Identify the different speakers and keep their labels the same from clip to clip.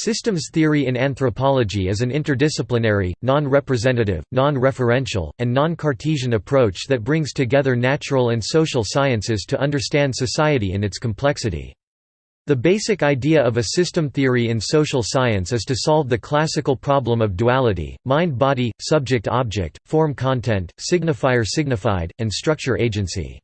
Speaker 1: Systems theory in anthropology is an interdisciplinary, non-representative, non-referential, and non-Cartesian approach that brings together natural and social sciences to understand society in its complexity. The basic idea of a system theory in social science is to solve the classical problem of duality, mind-body, subject-object, form-content, signifier-signified, and structure-agency.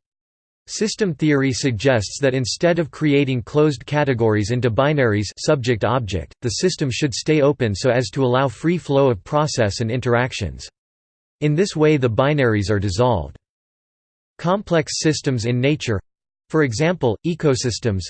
Speaker 1: System theory suggests that instead of creating closed categories into binaries subject-object, the system should stay open so as to allow free flow of process and interactions. In this way the binaries are dissolved. Complex systems in nature—for example, ecosystems,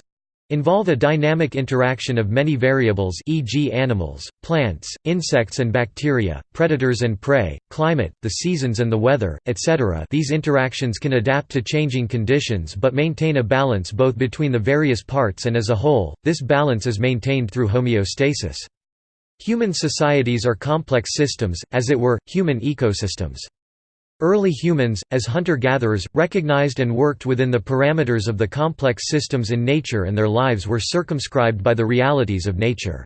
Speaker 1: involve a dynamic interaction of many variables e.g. animals, plants, insects and bacteria, predators and prey, climate, the seasons and the weather, etc. These interactions can adapt to changing conditions but maintain a balance both between the various parts and as a whole, this balance is maintained through homeostasis. Human societies are complex systems, as it were, human ecosystems. Early humans, as hunter-gatherers, recognized and worked within the parameters of the complex systems in nature and their lives were circumscribed by the realities of nature.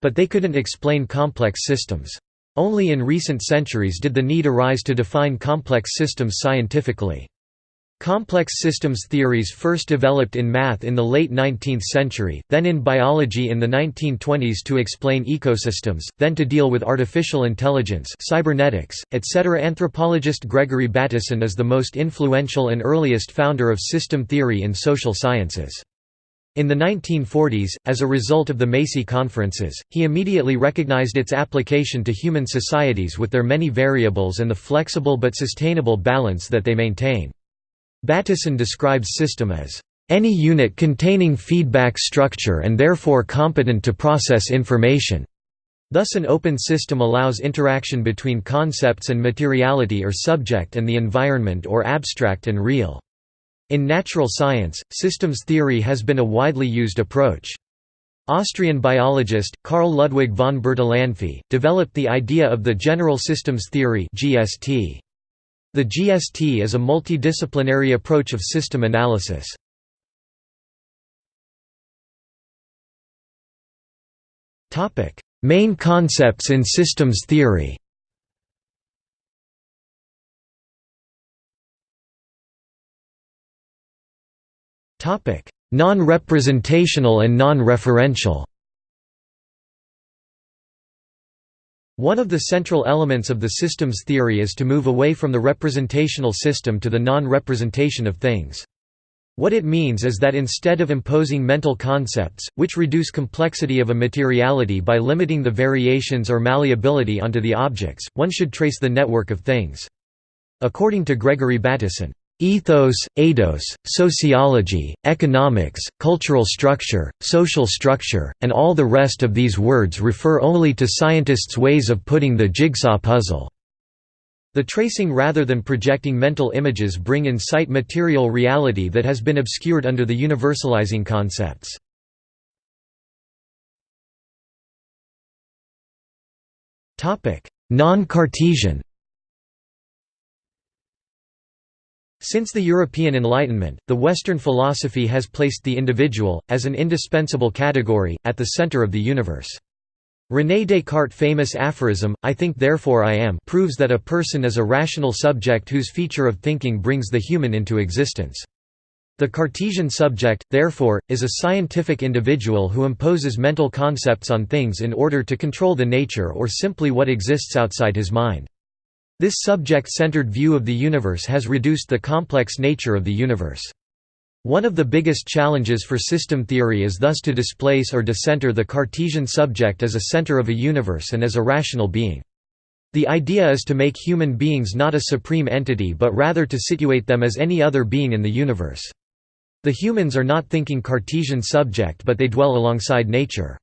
Speaker 1: But they couldn't explain complex systems. Only in recent centuries did the need arise to define complex systems scientifically. Complex systems theories first developed in math in the late 19th century, then in biology in the 1920s to explain ecosystems, then to deal with artificial intelligence cybernetics, etc. Anthropologist Gregory Bateson is the most influential and earliest founder of system theory in social sciences. In the 1940s, as a result of the Macy conferences, he immediately recognized its application to human societies with their many variables and the flexible but sustainable balance that they maintain. Bateson describes system as any unit containing feedback structure and therefore competent to process information. Thus an open system allows interaction between concepts and materiality or subject and the environment or abstract and real. In natural science, systems theory has been a widely used approach. Austrian biologist, Carl Ludwig von Bertalanffy, developed the idea of the general systems theory GST. The GST is a multidisciplinary approach of system analysis. Main concepts in systems theory. Non-representational and non-referential One of the central elements of the systems theory is to move away from the representational system to the non-representation of things. What it means is that instead of imposing mental concepts, which reduce complexity of a materiality by limiting the variations or malleability onto the objects, one should trace the network of things. According to Gregory Bateson, Ethos, eidos, sociology, economics, cultural structure, social structure, and all the rest of these words refer only to scientists' ways of putting the jigsaw puzzle. The tracing rather than projecting mental images bring in sight material reality that has been obscured under the universalizing concepts. Non-Cartesian Since the European Enlightenment, the Western philosophy has placed the individual, as an indispensable category, at the center of the universe. René Descartes' famous aphorism, I think therefore I am proves that a person is a rational subject whose feature of thinking brings the human into existence. The Cartesian subject, therefore, is a scientific individual who imposes mental concepts on things in order to control the nature or simply what exists outside his mind. This subject-centered view of the universe has reduced the complex nature of the universe. One of the biggest challenges for system theory is thus to displace or decenter the Cartesian subject as a center of a universe and as a rational being. The idea is to make human beings not a supreme entity but rather to situate them as any other being in the universe. The humans are not thinking Cartesian subject but they dwell alongside nature.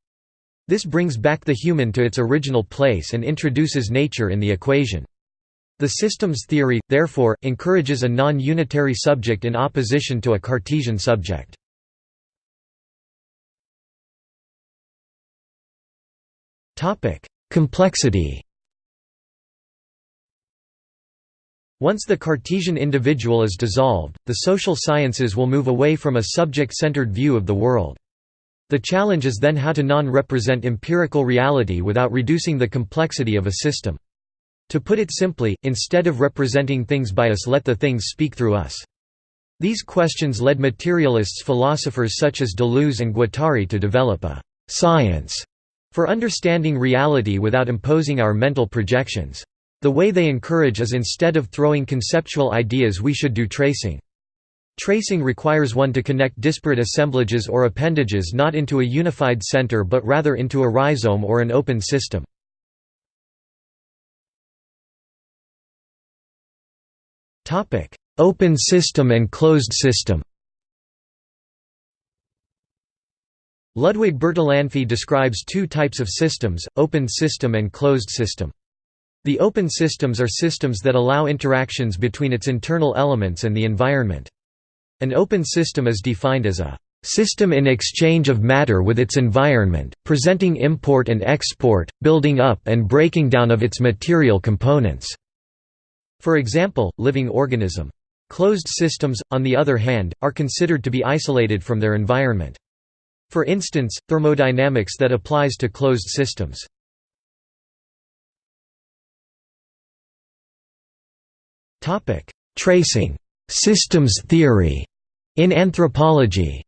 Speaker 1: This brings back the human to its original place and introduces nature in the equation. The systems theory, therefore, encourages a non-unitary subject in opposition to a Cartesian subject. Complexity Once the Cartesian individual is dissolved, the social sciences will move away from a subject-centered view of the world. The challenge is then how to non-represent empirical reality without reducing the complexity of a system. To put it simply, instead of representing things by us let the things speak through us. These questions led materialists philosophers such as Deleuze and Guattari to develop a «science» for understanding reality without imposing our mental projections. The way they encourage is instead of throwing conceptual ideas we should do tracing. Tracing requires one to connect disparate assemblages or appendages not into a unified center but rather into a rhizome or an open system. Open system and closed system Ludwig Bertalanffy describes two types of systems, open system and closed system. The open systems are systems that allow interactions between its internal elements and the environment. An open system is defined as a system in exchange of matter with its environment, presenting import and export, building up and breaking down of its material components." For example, living organism. Closed systems, on the other hand, are considered to be isolated from their environment. For instance, thermodynamics that applies to closed systems. Tracing Systems theory in anthropology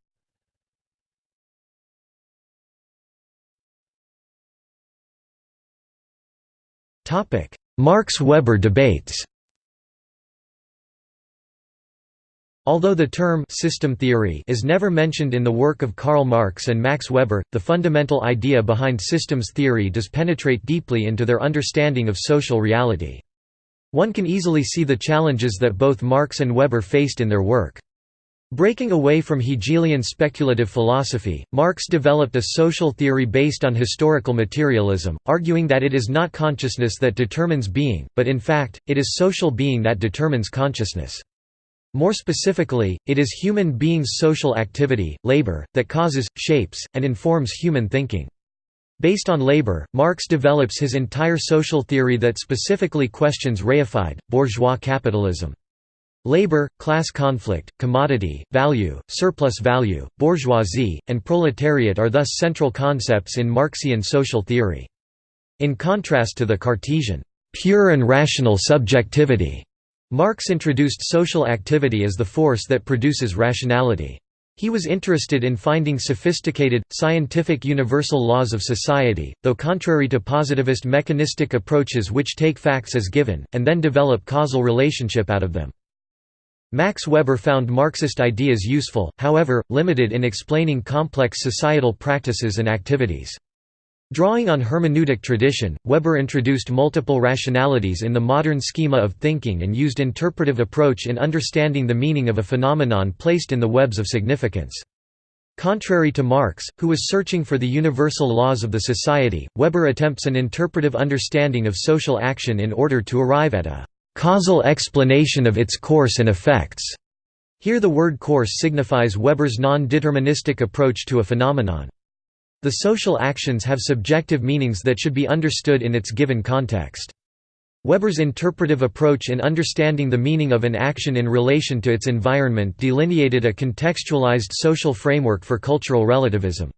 Speaker 1: Marx–Weber debates Although the term «system theory» is never mentioned in the work of Karl Marx and Max Weber, the fundamental idea behind systems theory does penetrate deeply into their understanding of social reality. One can easily see the challenges that both Marx and Weber faced in their work. Breaking away from Hegelian speculative philosophy, Marx developed a social theory based on historical materialism, arguing that it is not consciousness that determines being, but in fact, it is social being that determines consciousness. More specifically, it is human beings' social activity, labor, that causes, shapes, and informs human thinking. Based on labor, Marx develops his entire social theory that specifically questions reified, bourgeois capitalism. Labor, class conflict, commodity, value, surplus value, bourgeoisie, and proletariat are thus central concepts in Marxian social theory. In contrast to the Cartesian, pure and rational subjectivity, Marx introduced social activity as the force that produces rationality. He was interested in finding sophisticated, scientific universal laws of society, though contrary to positivist mechanistic approaches which take facts as given, and then develop causal relationship out of them. Max Weber found Marxist ideas useful, however, limited in explaining complex societal practices and activities. Drawing on hermeneutic tradition, Weber introduced multiple rationalities in the modern schema of thinking and used interpretive approach in understanding the meaning of a phenomenon placed in the webs of significance. Contrary to Marx, who was searching for the universal laws of the society, Weber attempts an interpretive understanding of social action in order to arrive at a causal explanation of its course and effects. Here the word course signifies Weber's non-deterministic approach to a phenomenon. The social actions have subjective meanings that should be understood in its given context. Weber's interpretive approach in understanding the meaning of an action in relation to its environment delineated a contextualized social framework for cultural relativism.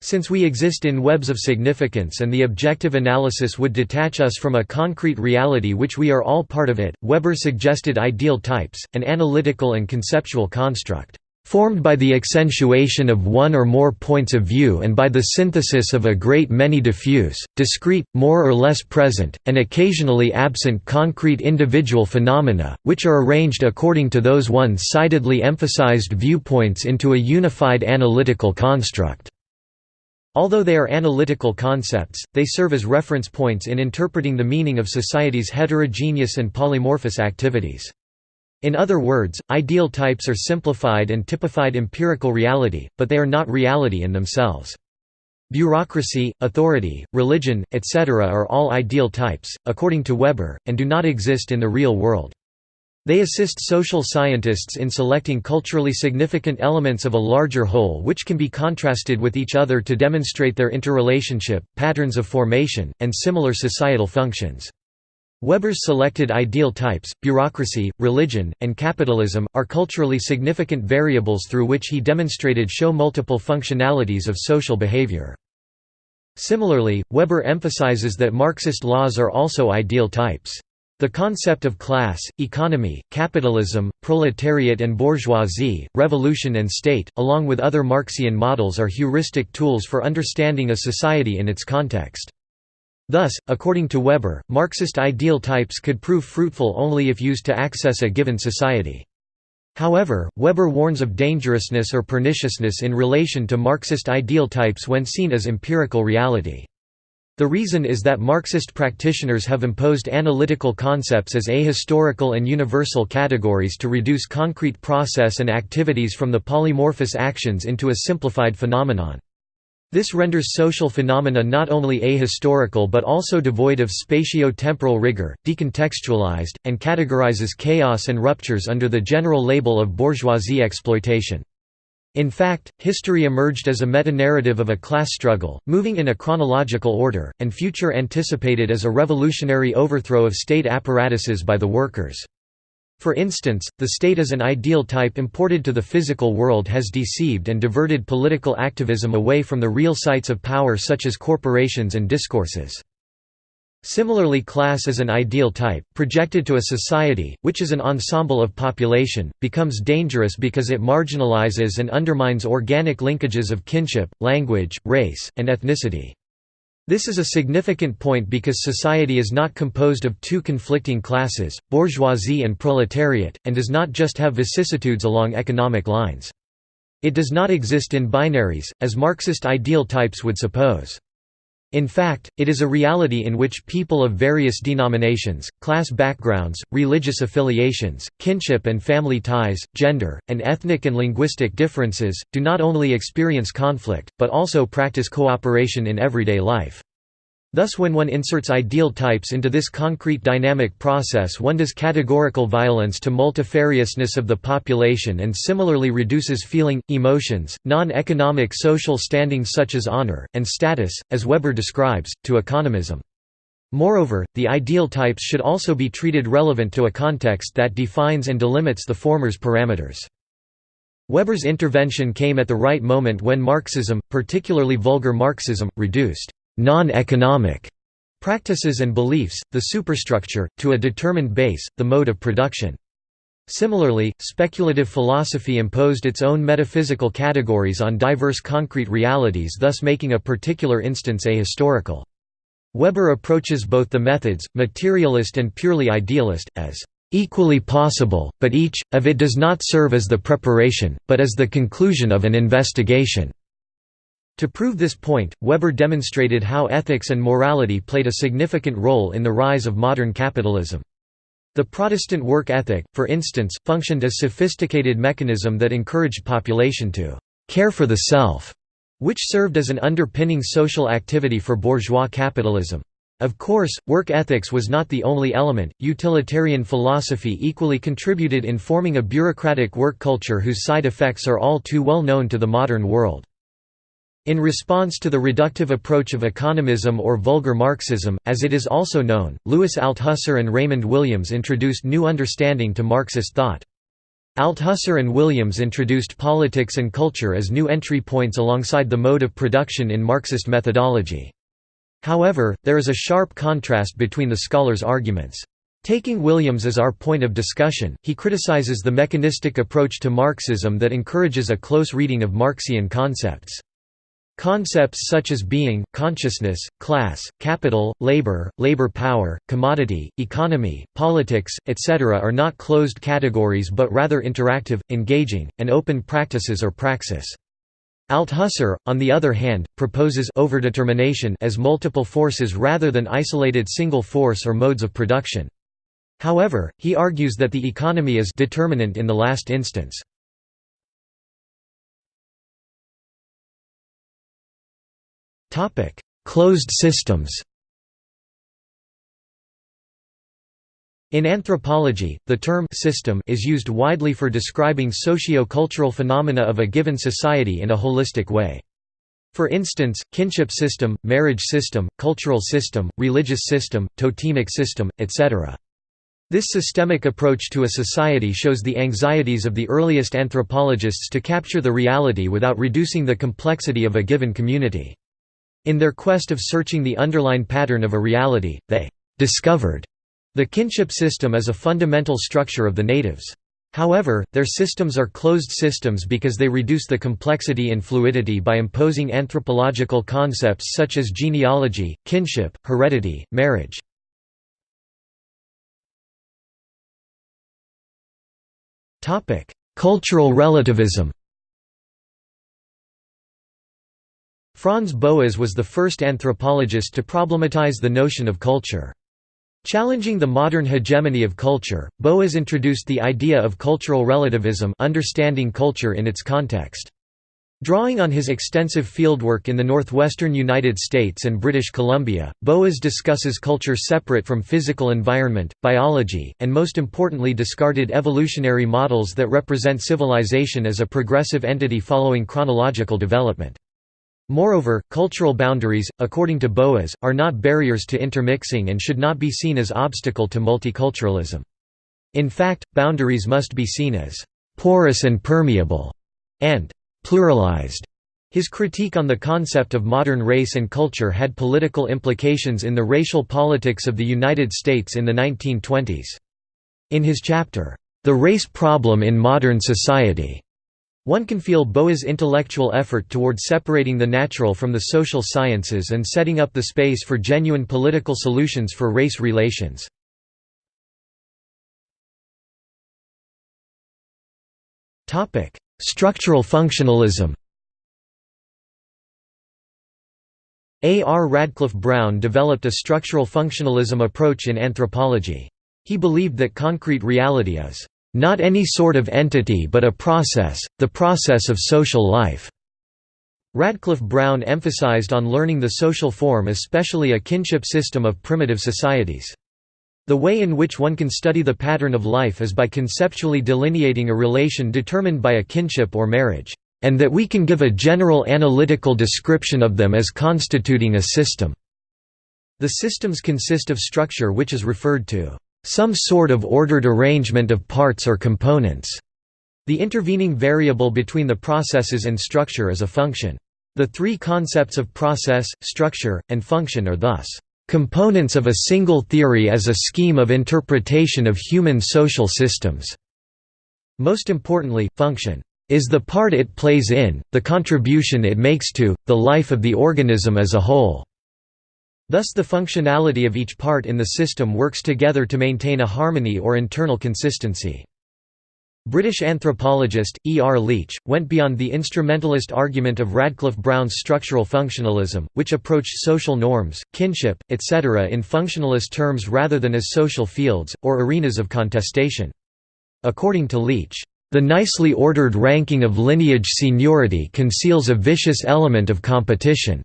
Speaker 1: Since we exist in webs of significance and the objective analysis would detach us from a concrete reality which we are all part of it, Weber suggested ideal types, an analytical and conceptual construct formed by the accentuation of one or more points of view and by the synthesis of a great many diffuse, discrete, more or less present, and occasionally absent concrete individual phenomena, which are arranged according to those one-sidedly emphasized viewpoints into a unified analytical construct. Although they are analytical concepts, they serve as reference points in interpreting the meaning of society's heterogeneous and polymorphous activities. In other words, ideal types are simplified and typified empirical reality, but they are not reality in themselves. Bureaucracy, authority, religion, etc. are all ideal types, according to Weber, and do not exist in the real world. They assist social scientists in selecting culturally significant elements of a larger whole which can be contrasted with each other to demonstrate their interrelationship, patterns of formation, and similar societal functions. Weber's selected ideal types, bureaucracy, religion, and capitalism, are culturally significant variables through which he demonstrated show multiple functionalities of social behavior. Similarly, Weber emphasizes that Marxist laws are also ideal types. The concept of class, economy, capitalism, proletariat and bourgeoisie, revolution and state, along with other Marxian models are heuristic tools for understanding a society in its context. Thus, according to Weber, Marxist ideal types could prove fruitful only if used to access a given society. However, Weber warns of dangerousness or perniciousness in relation to Marxist ideal types when seen as empirical reality. The reason is that Marxist practitioners have imposed analytical concepts as ahistorical and universal categories to reduce concrete process and activities from the polymorphous actions into a simplified phenomenon. This renders social phenomena not only ahistorical but also devoid of spatio-temporal rigor, decontextualized, and categorizes chaos and ruptures under the general label of bourgeoisie exploitation. In fact, history emerged as a metanarrative of a class struggle, moving in a chronological order, and future anticipated as a revolutionary overthrow of state apparatuses by the workers. For instance, the state as an ideal type imported to the physical world has deceived and diverted political activism away from the real sites of power such as corporations and discourses. Similarly class as an ideal type, projected to a society, which is an ensemble of population, becomes dangerous because it marginalizes and undermines organic linkages of kinship, language, race, and ethnicity. This is a significant point because society is not composed of two conflicting classes, bourgeoisie and proletariat, and does not just have vicissitudes along economic lines. It does not exist in binaries, as Marxist ideal types would suppose. In fact, it is a reality in which people of various denominations, class backgrounds, religious affiliations, kinship and family ties, gender, and ethnic and linguistic differences, do not only experience conflict, but also practice cooperation in everyday life. Thus when one inserts ideal types into this concrete dynamic process one does categorical violence to multifariousness of the population and similarly reduces feeling, emotions, non-economic social standing such as honor, and status, as Weber describes, to economism. Moreover, the ideal types should also be treated relevant to a context that defines and delimits the former's parameters. Weber's intervention came at the right moment when Marxism, particularly vulgar Marxism, reduced non-economic practices and beliefs, the superstructure, to a determined base, the mode of production. Similarly, speculative philosophy imposed its own metaphysical categories on diverse concrete realities thus making a particular instance ahistorical. Weber approaches both the methods, materialist and purely idealist, as equally possible, but each, of it does not serve as the preparation, but as the conclusion of an investigation. To prove this point, Weber demonstrated how ethics and morality played a significant role in the rise of modern capitalism. The Protestant work ethic, for instance, functioned as a sophisticated mechanism that encouraged population to «care for the self», which served as an underpinning social activity for bourgeois capitalism. Of course, work ethics was not the only element, utilitarian philosophy equally contributed in forming a bureaucratic work culture whose side effects are all too well known to the modern world. In response to the reductive approach of economism or vulgar Marxism, as it is also known, Louis Althusser and Raymond Williams introduced new understanding to Marxist thought. Althusser and Williams introduced politics and culture as new entry points alongside the mode of production in Marxist methodology. However, there is a sharp contrast between the scholars' arguments. Taking Williams as our point of discussion, he criticizes the mechanistic approach to Marxism that encourages a close reading of Marxian concepts. Concepts such as being, consciousness, class, capital, labor, labor power, commodity, economy, politics, etc. are not closed categories but rather interactive, engaging, and open practices or praxis. Althusser, on the other hand, proposes overdetermination as multiple forces rather than isolated single force or modes of production. However, he argues that the economy is determinant in the last instance. Topic: Closed systems. In anthropology, the term system is used widely for describing socio-cultural phenomena of a given society in a holistic way. For instance, kinship system, marriage system, cultural system, religious system, totemic system, etc. This systemic approach to a society shows the anxieties of the earliest anthropologists to capture the reality without reducing the complexity of a given community. In their quest of searching the underlying pattern of a reality, they discovered the kinship system as a fundamental structure of the natives. However, their systems are closed systems because they reduce the complexity and fluidity by imposing anthropological concepts such as genealogy, kinship, heredity, marriage. Cultural relativism. Franz Boas was the first anthropologist to problematize the notion of culture. Challenging the modern hegemony of culture, Boas introduced the idea of cultural relativism understanding culture in its context. Drawing on his extensive fieldwork in the northwestern United States and British Columbia, Boas discusses culture separate from physical environment, biology, and most importantly discarded evolutionary models that represent civilization as a progressive entity following chronological development. Moreover, cultural boundaries, according to Boas, are not barriers to intermixing and should not be seen as obstacle to multiculturalism. In fact, boundaries must be seen as «porous and permeable» and pluralized. His critique on the concept of modern race and culture had political implications in the racial politics of the United States in the 1920s. In his chapter, The Race Problem in Modern Society, one can feel Boas' intellectual effort toward separating the natural from the social sciences and setting up the space for genuine political solutions for race relations. Structural functionalism A. R. Radcliffe Brown developed a structural functionalism approach in anthropology. He believed that concrete reality is not any sort of entity but a process, the process of social life." Radcliffe Brown emphasized on learning the social form especially a kinship system of primitive societies. The way in which one can study the pattern of life is by conceptually delineating a relation determined by a kinship or marriage, and that we can give a general analytical description of them as constituting a system. The systems consist of structure which is referred to some sort of ordered arrangement of parts or components. The intervening variable between the processes and structure is a function. The three concepts of process, structure, and function are thus components of a single theory as a scheme of interpretation of human social systems. Most importantly, function is the part it plays in, the contribution it makes to, the life of the organism as a whole. Thus the functionality of each part in the system works together to maintain a harmony or internal consistency. British anthropologist, E. R. Leach, went beyond the instrumentalist argument of Radcliffe Brown's structural functionalism, which approached social norms, kinship, etc. in functionalist terms rather than as social fields, or arenas of contestation. According to Leach, "...the nicely ordered ranking of lineage seniority conceals a vicious element of competition."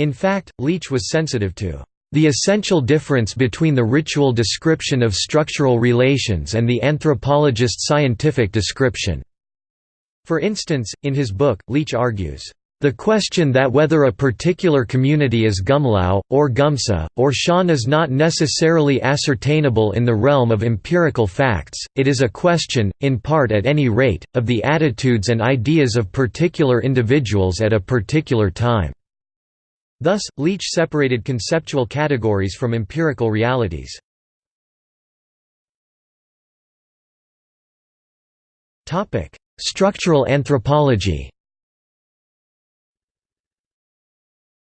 Speaker 1: In fact, Leach was sensitive to the essential difference between the ritual description of structural relations and the anthropologist's scientific description. For instance, in his book, Leach argues, the question that whether a particular community is Gumlao, or Gumsa, or Shan is not necessarily ascertainable in the realm of empirical facts, it is a question, in part at any rate, of the attitudes and ideas of particular individuals at a particular time. Thus, Leach separated conceptual categories from empirical realities. Structural anthropology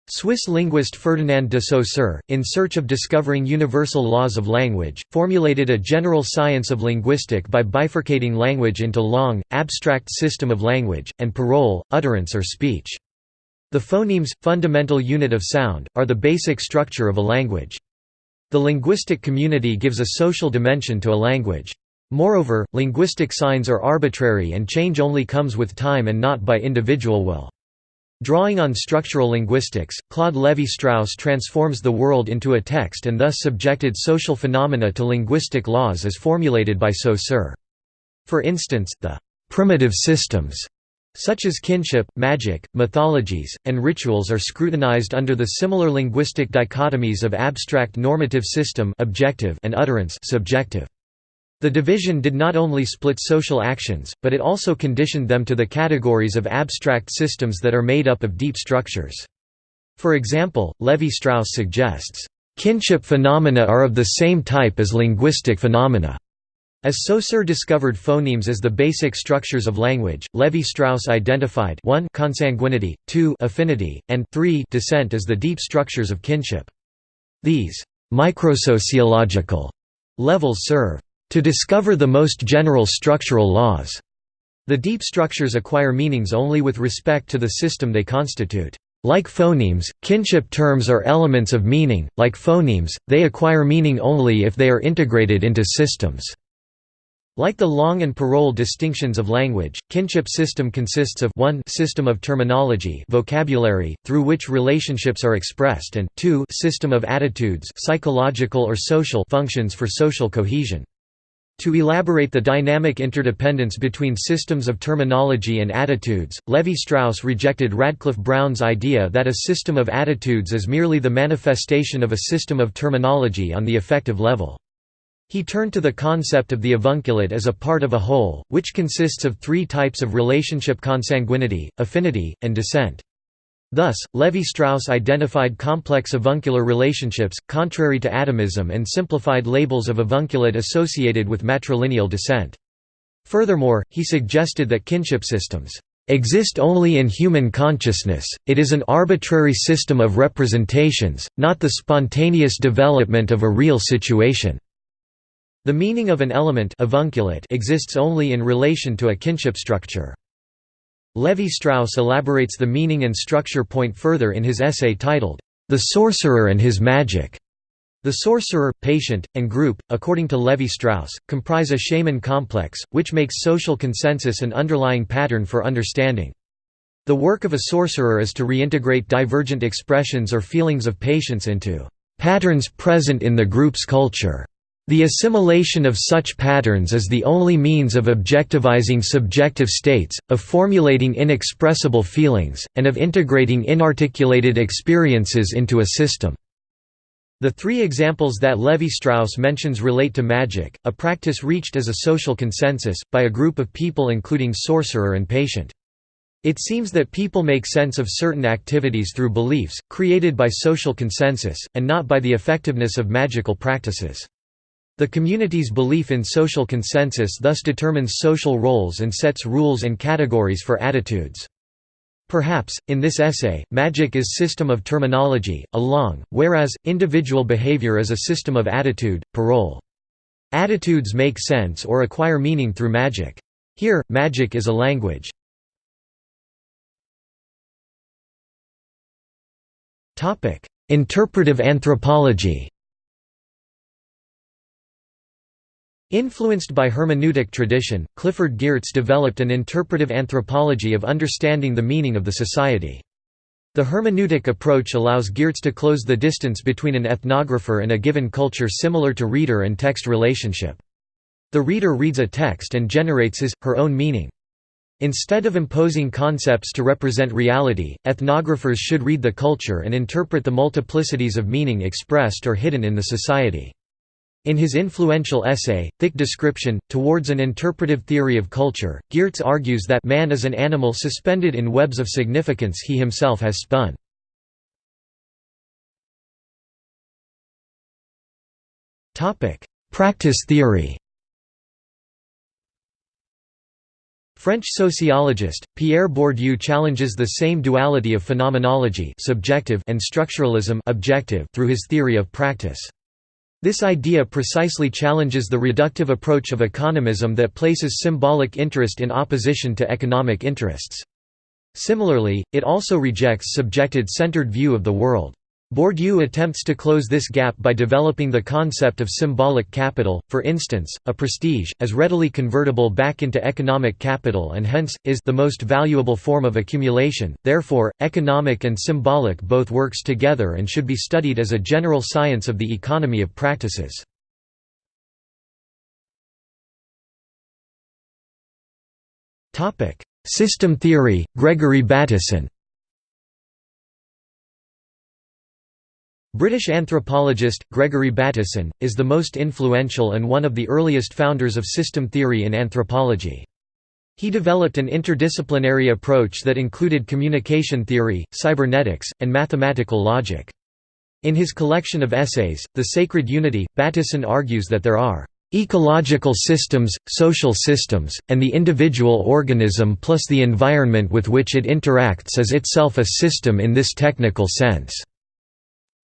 Speaker 1: Swiss linguist Ferdinand de Saussure, in search of discovering universal laws of language, formulated a general science of linguistic by bifurcating language into langue, abstract system of language, and parole, utterance or speech. The phonemes, fundamental unit of sound, are the basic structure of a language. The linguistic community gives a social dimension to a language. Moreover, linguistic signs are arbitrary and change only comes with time and not by individual will. Drawing on structural linguistics, Claude Lévi-Strauss transforms the world into a text and thus subjected social phenomena to linguistic laws as formulated by Saussure. For instance, the «primitive systems» such as kinship, magic, mythologies, and rituals are scrutinized under the similar linguistic dichotomies of abstract normative system objective and utterance subjective. The division did not only split social actions, but it also conditioned them to the categories of abstract systems that are made up of deep structures. For example, Levi-Strauss suggests, "...kinship phenomena are of the same type as linguistic phenomena." As Saussure discovered phonemes as the basic structures of language, Levi-Strauss identified 1 consanguinity, 2 affinity, and 3 descent as the deep structures of kinship. These «microsociological» levels serve «to discover the most general structural laws». The deep structures acquire meanings only with respect to the system they constitute. Like phonemes, kinship terms are elements of meaning, like phonemes, they acquire meaning only if they are integrated into systems. Like the Langue and Parole distinctions of language, kinship system consists of 1 system of terminology vocabulary, through which relationships are expressed and 2 system of attitudes psychological or social functions for social cohesion. To elaborate the dynamic interdependence between systems of terminology and attitudes, Levi-Strauss rejected Radcliffe Brown's idea that a system of attitudes is merely the manifestation of a system of terminology on the affective level. He turned to the concept of the avunculate as a part of a whole, which consists of three types of relationship consanguinity, affinity, and descent. Thus, Levi-Strauss identified complex avuncular relationships, contrary to atomism and simplified labels of avunculate associated with matrilineal descent. Furthermore, he suggested that kinship systems exist only in human consciousness, it is an arbitrary system of representations, not the spontaneous development of a real situation. The meaning of an element avunculate exists only in relation to a kinship structure. Levi-Strauss elaborates the meaning and structure point further in his essay titled, The Sorcerer and His Magic. The sorcerer, patient, and group, according to Levi-Strauss, comprise a shaman complex, which makes social consensus an underlying pattern for understanding. The work of a sorcerer is to reintegrate divergent expressions or feelings of patients into patterns present in the group's culture. The assimilation of such patterns is the only means of objectivizing subjective states, of formulating inexpressible feelings, and of integrating inarticulated experiences into a system. The three examples that Levi-Strauss mentions relate to magic, a practice reached as a social consensus, by a group of people including sorcerer and patient. It seems that people make sense of certain activities through beliefs, created by social consensus, and not by the effectiveness of magical practices. The community's belief in social consensus thus determines social roles and sets rules and categories for attitudes. Perhaps, in this essay, magic is system of terminology, langue, whereas, individual behavior is a system of attitude, parole. Attitudes make sense or acquire meaning through magic. Here, magic is a language. Interpretive anthropology Influenced by hermeneutic tradition, Clifford Geertz developed an interpretive anthropology of understanding the meaning of the society. The hermeneutic approach allows Geertz to close the distance between an ethnographer and a given culture similar to reader and text relationship. The reader reads a text and generates his, her own meaning. Instead of imposing concepts to represent reality, ethnographers should read the culture and interpret the multiplicities of meaning expressed or hidden in the society. In his influential essay, Thick Description, Towards an Interpretive Theory of Culture, Geertz argues that man is an animal suspended in webs of significance he himself has spun. Practice theory French sociologist, Pierre Bourdieu challenges the same duality of phenomenology subjective and structuralism objective through his theory of practice. This idea precisely challenges the reductive approach of economism that places symbolic interest in opposition to economic interests. Similarly, it also rejects subjected-centered view of the world. Bourdieu attempts to close this gap by developing the concept of symbolic capital, for instance, a prestige, as readily convertible back into economic capital and hence, is the most valuable form of accumulation, therefore, economic and symbolic both works together and should be studied as a general science of the economy of practices. System theory, Gregory Bateson British anthropologist, Gregory Bateson, is the most influential and one of the earliest founders of system theory in anthropology. He developed an interdisciplinary approach that included communication theory, cybernetics, and mathematical logic. In his collection of essays, The Sacred Unity, Bateson argues that there are ecological systems, social systems, and the individual organism plus the environment with which it interacts is itself a system in this technical sense.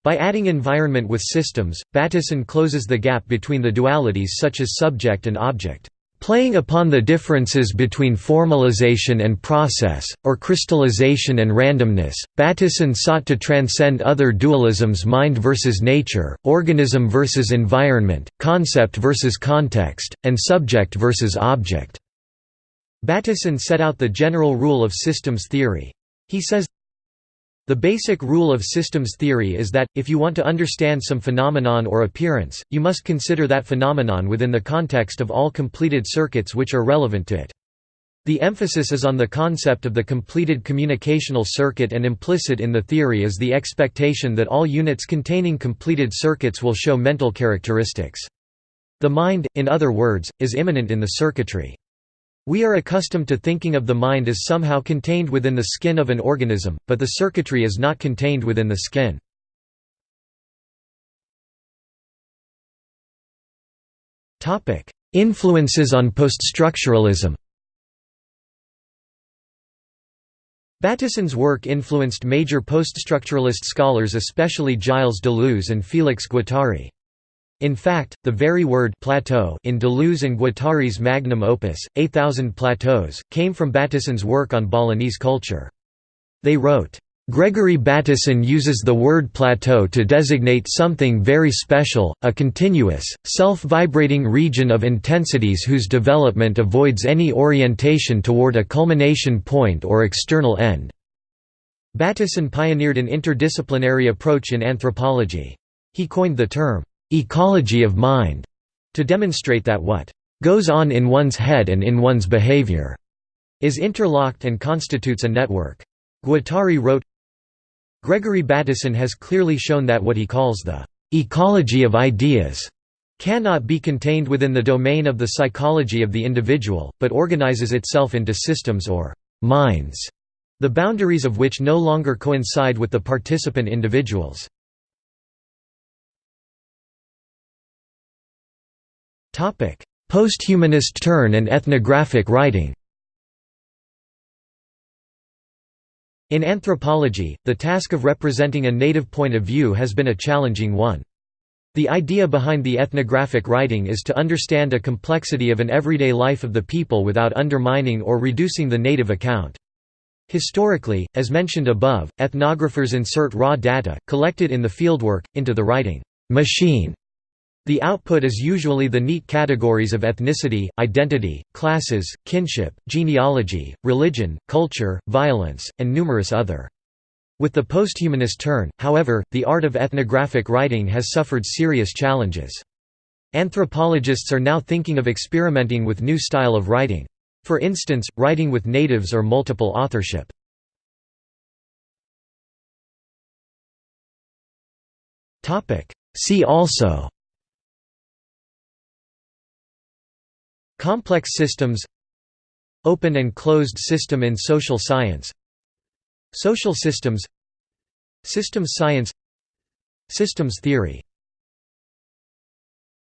Speaker 1: By adding environment with systems, Bateson closes the gap between the dualities such as subject and object. Playing upon the differences between formalization and process, or crystallization and randomness, Bateson sought to transcend other dualisms mind versus nature, organism versus environment, concept versus context, and subject versus object. Bateson set out the general rule of systems theory. He says, the basic rule of systems theory is that, if you want to understand some phenomenon or appearance, you must consider that phenomenon within the context of all completed circuits which are relevant to it. The emphasis is on the concept of the completed communicational circuit and implicit in the theory is the expectation that all units containing completed circuits will show mental characteristics. The mind, in other words, is immanent in the circuitry. We are accustomed to thinking of the mind as somehow contained within the skin of an organism, but the circuitry is not contained within the skin. Influences on poststructuralism Bateson's work influenced major poststructuralist scholars especially Gilles Deleuze and Félix Guattari. In fact, the very word plateau in Deleuze and Guattari's magnum opus, A Thousand Plateaus, came from Bateson's work on Balinese culture. They wrote, Gregory Bateson uses the word plateau to designate something very special, a continuous, self-vibrating region of intensities whose development avoids any orientation toward a culmination point or external end. Bateson pioneered an interdisciplinary approach in anthropology. He coined the term, ecology of mind, to demonstrate that what goes on in one's head and in one's behavior is interlocked and constitutes a network. Guattari wrote, Gregory Bateson has clearly shown that what he calls the ecology of ideas cannot be contained within the domain of the psychology of the individual, but organizes itself into systems or minds, the boundaries of which no longer coincide with the participant individuals. Posthumanist turn and ethnographic writing In anthropology, the task of representing a native point of view has been a challenging one. The idea behind the ethnographic writing is to understand a complexity of an everyday life of the people without undermining or reducing the native account. Historically, as mentioned above, ethnographers insert raw data, collected in the fieldwork, into the writing machine the output is usually the neat categories of ethnicity, identity, classes, kinship, genealogy, religion, culture, violence, and numerous other. With the posthumanist turn, however, the art of ethnographic writing has suffered serious challenges. Anthropologists are now thinking of experimenting with new style of writing. For instance, writing with natives or multiple authorship. See also Complex systems Open and closed system in social science Social systems Systems science Systems theory